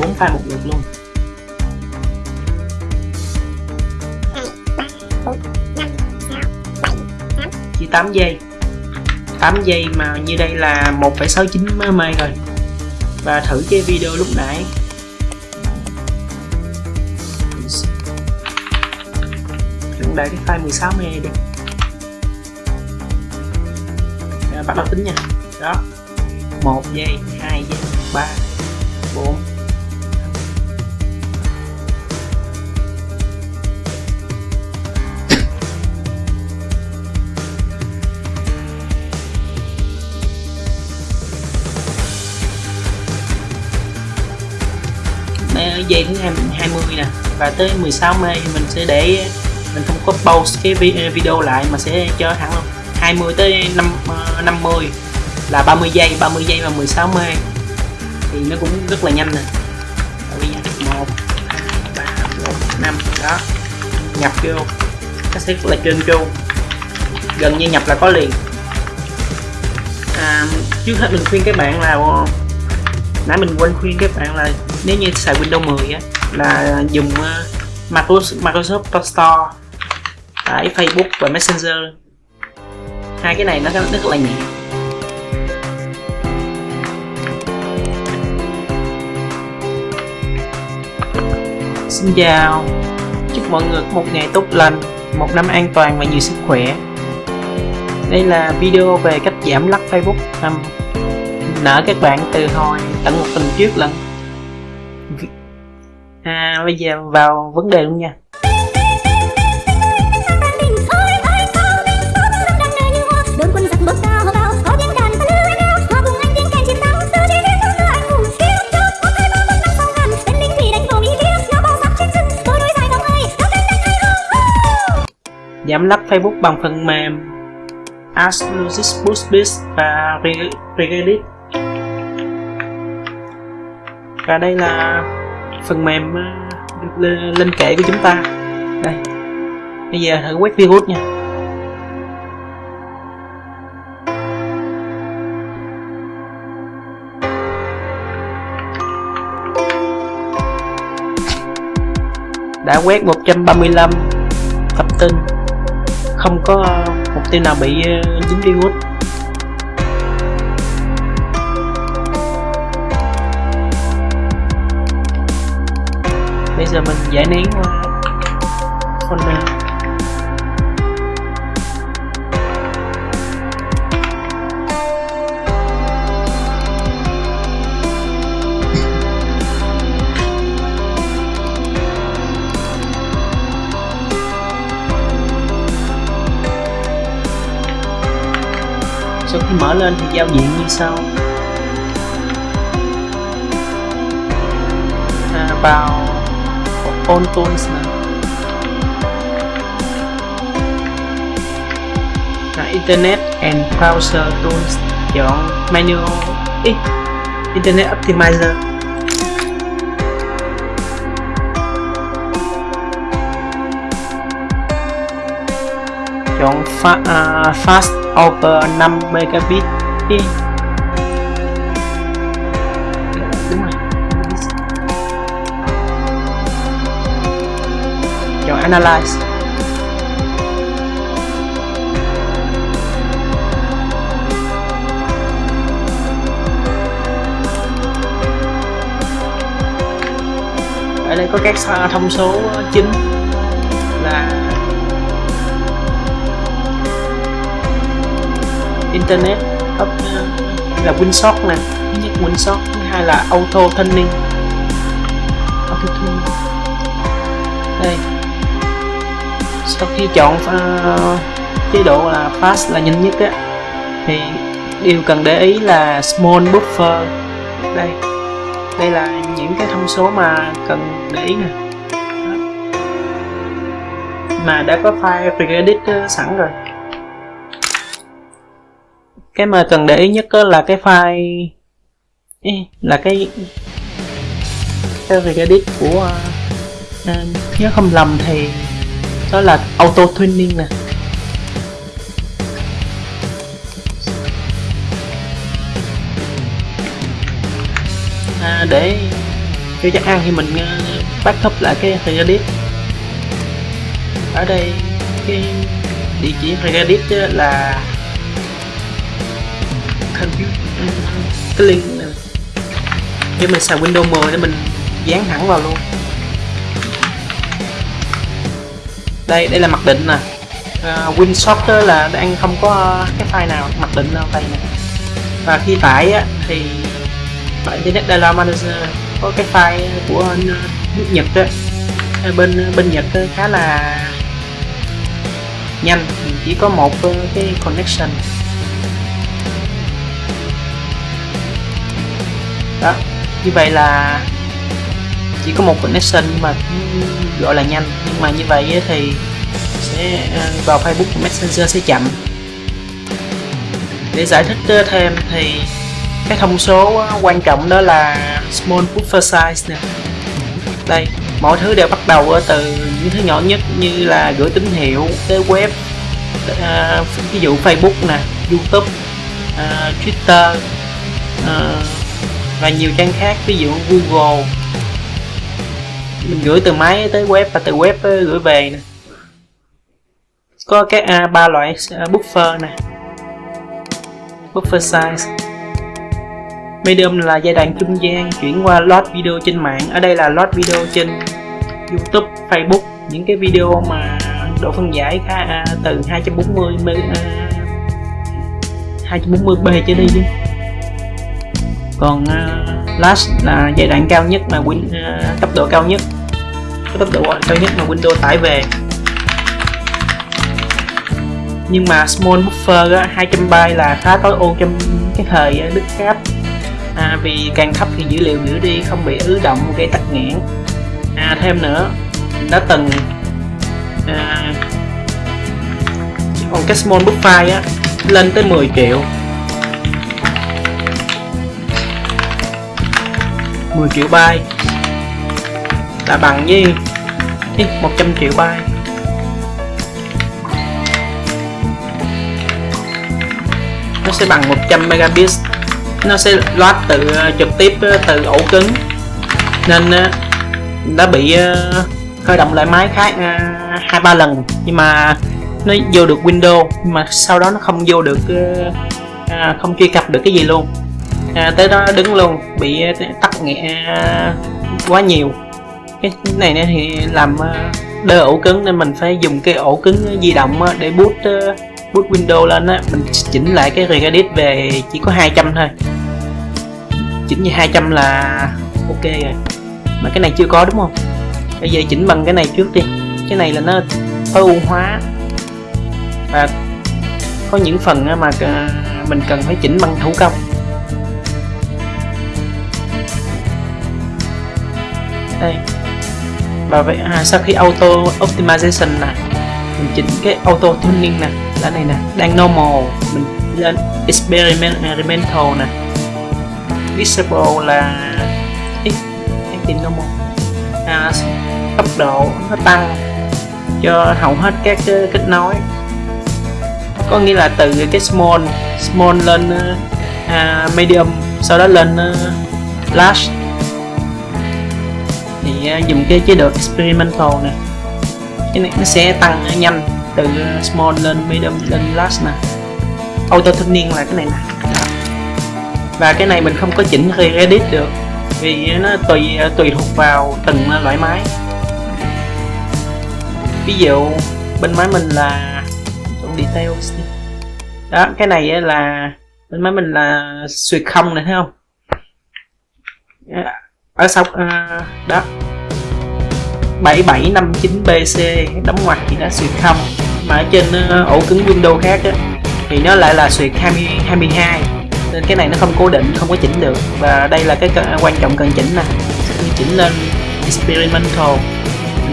4 file một lượt luôn. 8 giây. 8 giây mà như đây là 1,69 MB rồi. Và thử cái video lúc nãy. Cũng để cái file 16 MB đi. Bắt đầu tính nha. Đó. 1 giây 2 giây 3 4 giây thứ 20 nè. Và tới 16 mê thì mình sẽ để mình không có pause cái ờ, video lại mà sẽ cho thẳng luôn. 20 tới 5, 50 ờ, là 30 giây 30 giây và 16 mê thì nó cũng rất là nhanh nè. Bây giờ 1 2 3 4 5 đó. Nhập vô. Nó sẽ là trên chu. Gần như nhập là có liền. À, trước hết mình khuyên các bạn là nãy mình quên khuyên các bạn là nếu như xài Windows 10 á, là dùng ờ, Microsoft Microsoft Store à, tại Facebook và Messenger. Hai cái này nó rất là nhẹ. Xin chào. Chúc mọi người một ngày tốt lành, Một năm an toàn và nhiều sức khỏe. Đây là video về cách giảm lắc Facebook nợ các bạn từ hồi tận một tuần trước lần à bây giờ vào vấn đề luôn nha. Giảm lắc Facebook bằng phần mềm asus Boost beast và Regedit và đây là phần mềm ờ, lên kệ của chúng ta. Đây. Bây giờ thử quét virus nha. Đã quét 135 tập tin không có ờ, mục tiêu nào bị ờ, dính virus. Giờ mình giải nén ờ, qua folder sau khi mở lên thì giao diện như sau. À, vào on tools nè à, internet and browser tools chọn menu Ý, internet optimizer. Chọn fa, uh, fast over 5 megabit. Analyze. Ở đây có các thông số chính là internet up uh, là winsock nè, thứ nhất winsock, thứ hai là auto tuning auto tuning đây sau khi chọn uh, chế độ là fast là nhanh nhất á thì điều cần để ý là small buffer. Đây đây là những cái thông số mà cần để ý nè. Mà đã có file predit ờ, sẵn rồi. Cái mà cần để ý nhất là cái file là cái cái predit của uh, nhớ không lầm thì đó là auto tuning nè. À, để cho chắc ăn thì mình à, backup lại cái Reddit. Ở đây cái địa chỉ Reddit là cái link này. để mình xài Windows 10 để mình dán thẳng vào luôn. Đây đây là mặc định nè. À, uh, WinSoft là đang không có cái file nào mặc định đâu đây nè và khi tải á, thì tại Internet Data Manager có cái file của nước ờ, Nhật á. Ờ, bên ờ, bên Nhật khá là nhanh. Chỉ có một cái connection. Đó như vậy là chỉ có một connection mà gọi là nhanh. Nhưng mà như vậy thì sẽ ờ, vào Facebook Messenger sẽ chậm. Để giải thích ờ, thêm thì cái thông số ờ, quan trọng đó là small buffer size nè. Đây mọi thứ đều bắt đầu từ những thứ nhỏ nhất như là gửi tín hiệu tới web à, ví dụ Facebook nè YouTube à, Twitter à, và nhiều trang khác ví dụ Google mình gửi từ máy tới web và từ web gửi về nè. Có các à, ba loại buffer nè. Buffer size. Medium là giai đoạn trung gian chuyển qua load video trên mạng. Ở đây là load video trên youtube facebook. Những cái video mà độ phân giải khá à, từ 240 m 240p trở đi chứ còn uh, last là giai đoạn cao nhất mà win uh, cấp độ cao nhất. Cái tốc độ cao nhất mà Windows tải về. Nhưng mà small buffer á, 200 byte là khá tối ưu trong cái thời à, đứt cáp à, vì càng thấp thì dữ liệu gửi đi không bị ứ động gây tắc nghẽn. À, thêm nữa đã từng à, còn cái small buffer á lên tới 10 triệu. 10 triệu byte là bằng với 100 triệu byte nó sẽ bằng 100 megabit nó sẽ load từ ờ, trực tiếp ờ, từ ổ cứng. Nên ờ, đã bị khởi động lại máy khác hai ba lần. Nhưng mà nó vô được Windows nhưng mà sau đó nó không vô được à, không truy cập được cái gì luôn. À, tới đó đứng luôn bị tắt nghĩa quá nhiều. Cái này thì làm ờ, đơ ổ cứng nên mình phải dùng cái ổ cứng di động ờ, để boot ờ, boot Windows lên á. Mình chỉnh lại cái Regedit về chỉ có 200 thôi. Chỉnh như 200 là ok rồi. Mà cái này chưa có đúng không? Bây giờ chỉnh bằng cái này trước đi. Cái này là nó tối ưu hóa. Và có những phần mà mình cần phải chỉnh bằng thủ công. Đây. Và vậy à, sau khi auto optimization nè mình chỉnh cái auto tuning nè là này nè đang normal mình lên experimental nè. Visible là ít tìm normal. À, tốc độ nó tăng cho hầu hết các kết nối. Có nghĩa là từ cái small small lên uh, medium sau đó lên uh, large thì uh, dùng cái chế độ experimental nè. Cái này nó sẽ tăng nhanh từ à, small lên medium lên large nè. Auto tuning là cái này nè. Và cái này mình không có chỉnh re-edit được vì nó tùy à, tùy thuộc vào từng loại máy. Ví dụ bên máy mình là trong details đó cái này là bên máy mình là suyệt không này thấy không? Ở sau uh, đó. 7759 BC đóng ngoặc thì nó xuyệt không. Mà ở trên uh, ổ cứng Windows khác á, thì nó lại là xuyệt 20 22 nên cái này nó không cố định không có chỉnh được. Và đây là cái à, quan trọng cần chỉnh nè. Chỉnh lên experimental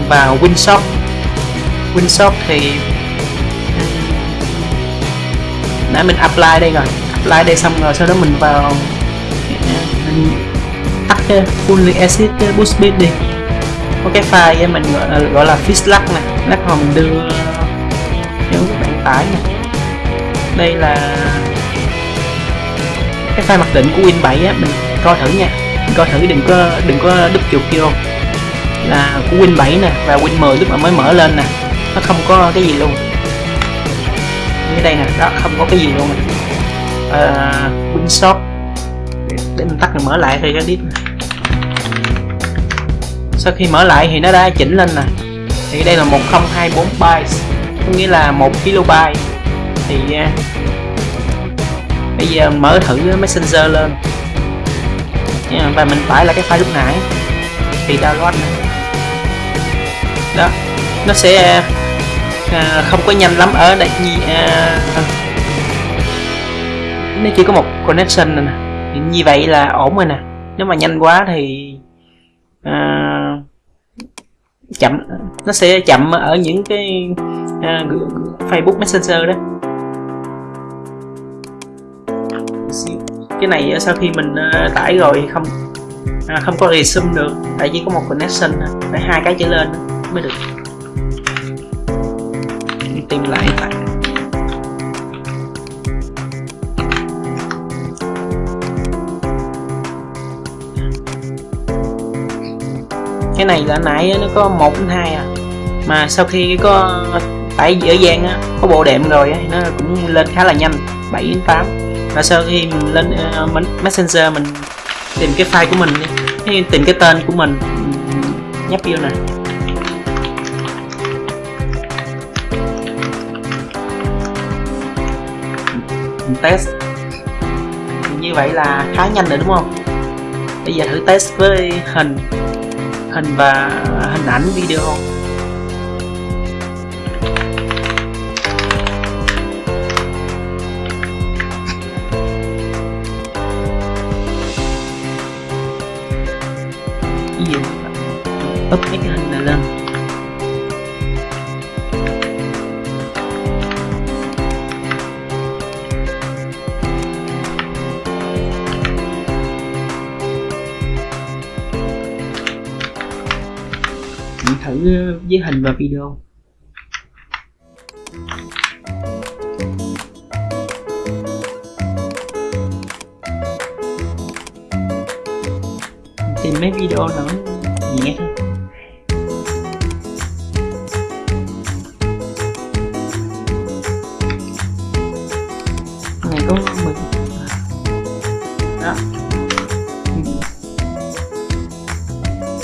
vào winsock winsock thì nãy mình apply đây rồi. Apply đây xong rồi sau đó mình vào à, mình tắt cái fully acid ờ, boost bit đi. Có cái file mình gọi là, gọi là fixlac này lắc mà mình đưa ờ, nếu các bạn tải này đây là cái file mặc định của Win 7 á mình coi thử nha. Coi thử đừng có đừng có đúp chuột vô là của Win 7 nè và Win 10 lúc mà mới mở lên nè nó không có cái gì luôn. Như đây nè đó không có cái gì luôn nè. À, Win shop để, mình tắt rồi mở lại thì Reddit sau khi mở lại thì nó đã chỉnh lên nè. Thì đây là 1024 bytes có nghĩa là 1 kilobyte. Thì uh, bây giờ mình mở thử messenger lên. Và mình tải lại cái file lúc nãy. Thì download này. đó nó sẽ uh, không có nhanh lắm ở đây uh, nó chỉ có một connection này nè như vậy là ổn rồi nè. Nếu mà nhanh quá thì à, chậm nó sẽ chậm ở những cái à, Facebook Messenger đó. Cái này sau khi mình à, tải rồi không à, không có resume được tại chỉ có một connection phải hai cái trở lên mới được. Tìm lại lại cái này là nãy nó có một đến hai à. Mà sau khi có tải dễ dàng á có bộ đệm rồi á nó cũng lên khá là nhanh 7 đến 8 và sau khi mình lên uh, messenger mình tìm cái file của mình đi tìm cái tên của mình nhấp vô nè. Test. Như vậy là khá nhanh rồi đúng không? Bây giờ thử test với hình hình và hình ảnh video ví dụ up cái với hình và video. Tìm mấy video nó nhẹ thôi. Này có mình đó. Ừ.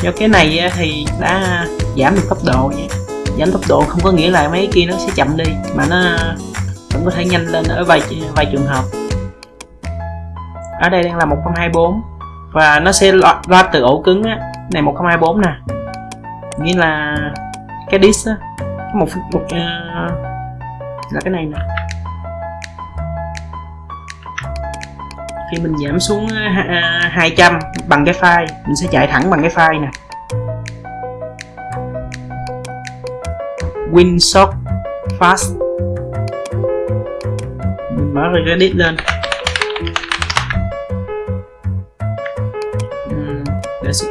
Do cái này thì đã giảm được tốc độ nha. Giảm tốc độ không có nghĩa là mấy kia nó sẽ chậm đi mà nó vẫn có thể nhanh lên ở vài vài trường hợp. Ở đây đang là 1024 và nó sẽ ra từ ổ cứng á này 1024 nè. Nghĩa là cái disk á một một uh, là cái này nè. Khi mình giảm xuống ờ, uh, 200 bằng cái file mình sẽ chạy thẳng bằng cái file nè. WinSock Fast. Mình mở Reddit lên.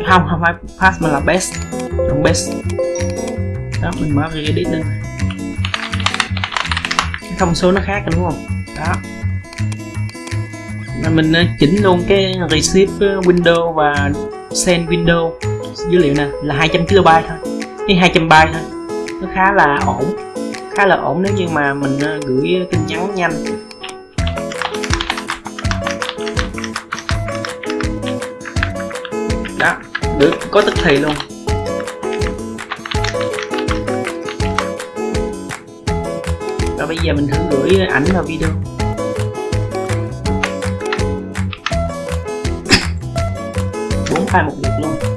Không không phải fast mà là best. Trong best. Đó mình mở Reddit lên. Cái thông số nó khác đúng không? Đó. Mình chỉnh luôn cái receive window và send window. Dữ liệu nè là 200 KB thôi. Cái 200 byte thôi nó khá là ổn, khá là ổn nếu như mà mình ờ, gửi tin nhắn nhanh. Đó, được, có tức thì luôn. Và bây giờ mình thử gửi ảnh vào video. Bốn file một lượt luôn.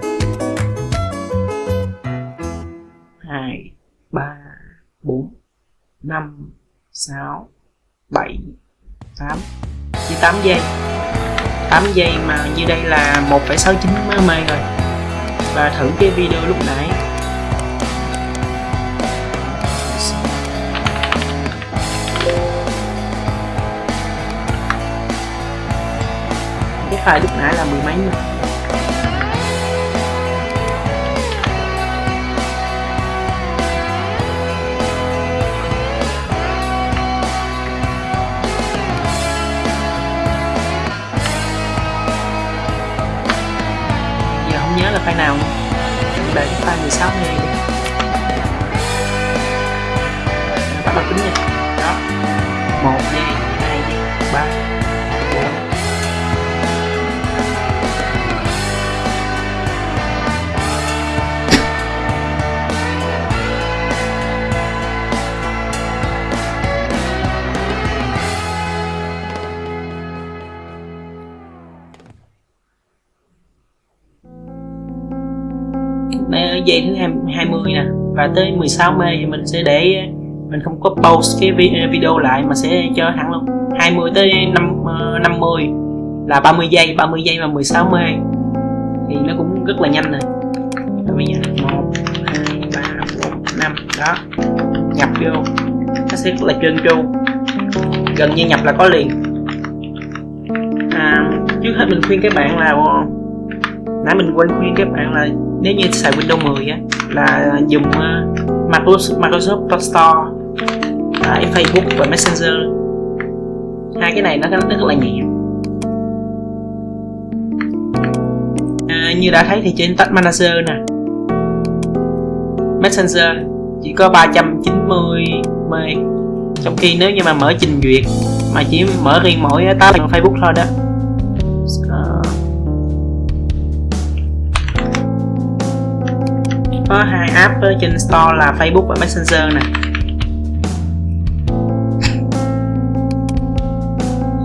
5 6 7 8 chỉ 8 giây. 8 giây mà như đây là 1,69 mê rồi. Và thử cái video lúc nãy. Cái file lúc nãy là mười mấy mà nhớ là file nào không? để cái file 16 này đi. Bắt đầu tính nha. Đó. Một giây hai giây ba. Đây giây thứ 20 nè. Và tới 16 mê thì mình sẽ để mình không có pause cái video lại mà sẽ cho thẳng luôn. 20 tới 5, 50 ờ, là 30 giây 30 giây và 16 mê. Thì nó cũng rất là nhanh rồi rồi bây giờ 1 2 3 4 5 đó. Nhập vô. Nó sẽ rất là trơn tru. Gần như nhập là có liền. À, trước hết mình khuyên các bạn là nãy mình quên khuyên các bạn là nếu như xài Windows 10 á là dùng ờ, Microsoft, Microsoft Store à, Facebook và Messenger. Hai cái này nó rất là nhẹ. À, như đã thấy thì trên Tag Manager nè. Messenger chỉ có 390 M trong khi nếu như mà mở trình duyệt mà chỉ mở riêng mỗi tab Facebook thôi đó có hai app trên store là Facebook và Messenger nè.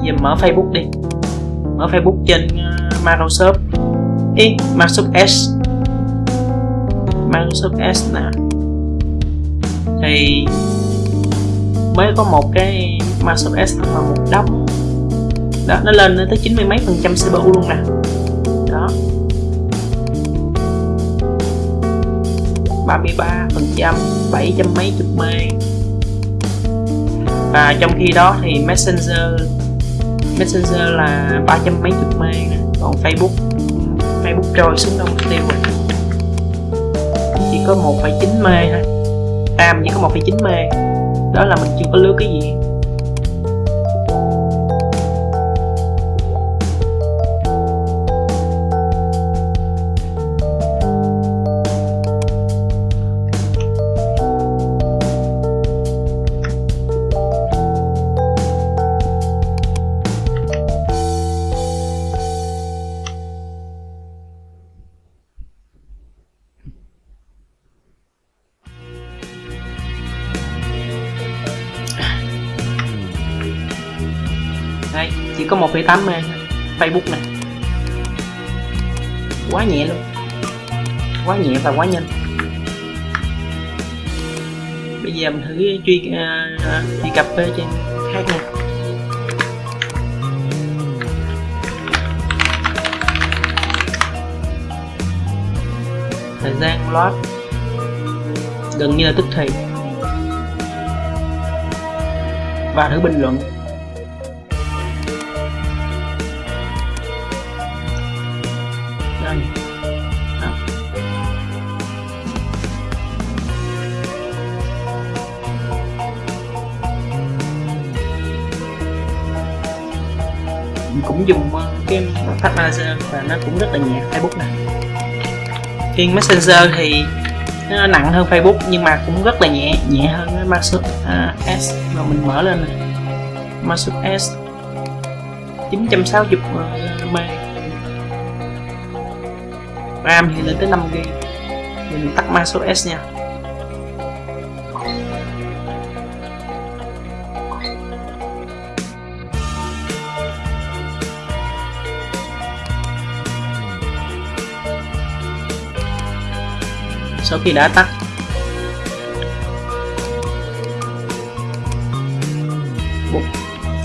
Giờ mở Facebook đi. Mở Facebook trên ờ, Microsoft. Ý, Microsoft S. Microsoft S nè. Thì mới có một cái Microsoft S mà một đống. Đó nó lên tới chín mươi mấy phần trăm CPU luôn nè. Đó. 33 phần trăm 700 mấy chục mê và trong khi đó thì Messenger Messenger là 300 mấy chục mê còn Facebook Facebook trôi xuống đâu mất tiêu rồi. Chỉ có 1,9 mê thôi. Tam chỉ có 1,9 mê đó là mình chưa có lướt cái gì. Chỉ có 1,8 mê Facebook này quá nhẹ luôn. Quá nhẹ và quá nhanh. Bây giờ mình thử à, truy uh, truy cập trên. Khác nha. Thời gian load. Gần như là tức thì. Và thử bình luận. Cũng dùng ờ, cái Tag Manager và nó cũng rất là nhẹ Facebook này. Riêng Messenger thì nó nặng hơn Facebook nhưng mà cũng rất là nhẹ nhẹ hơn Microsoft uh, S mà mình mở lên này. Microsoft S 960 MB ờ, RAM thì lên tới 5 GB mình tắt Microsoft S nha. Sau khi đã tắt.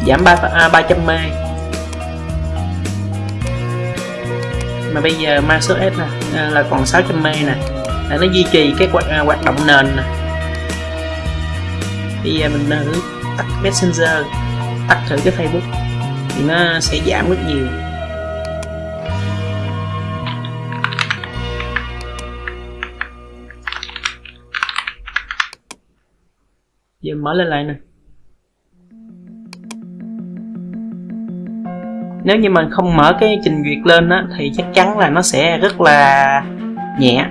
Giảm 3, à, 300 m mà bây giờ Microsoft S nè à, là còn 600 m nè. Để nó duy trì cái hoạt, à, hoạt động nền nè. Bây giờ mình thử tắt Messenger tắt thử cái Facebook thì nó sẽ giảm rất nhiều. Mở lên lại nè. Nếu như mình không mở cái trình duyệt lên á thì chắc chắn là nó sẽ rất là nhẹ.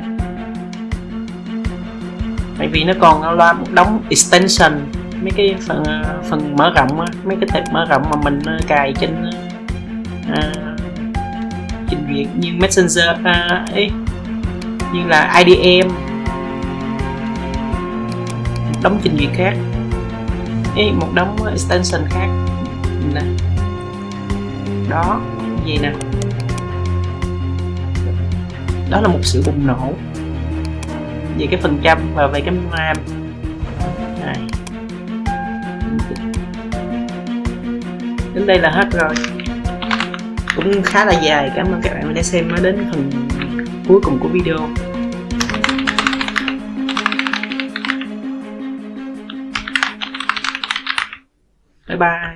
Tại vì nó còn loa một đống extension mấy cái phần ờ, phần mở rộng á mấy cái tệp mở rộng mà mình ờ, cài trên à, trình duyệt như messenger à, ấy như là IDM đóng trình duyệt khác ý, một đống ờ, extension khác. Nè. Đó, gì nè? Đó là một sự bùng nổ. Về cái phần trăm và về cái RAM. Này. Đến đây là hết rồi. Cũng khá là dài, cảm ơn các bạn đã xem đến phần cuối cùng của video. Bye bye.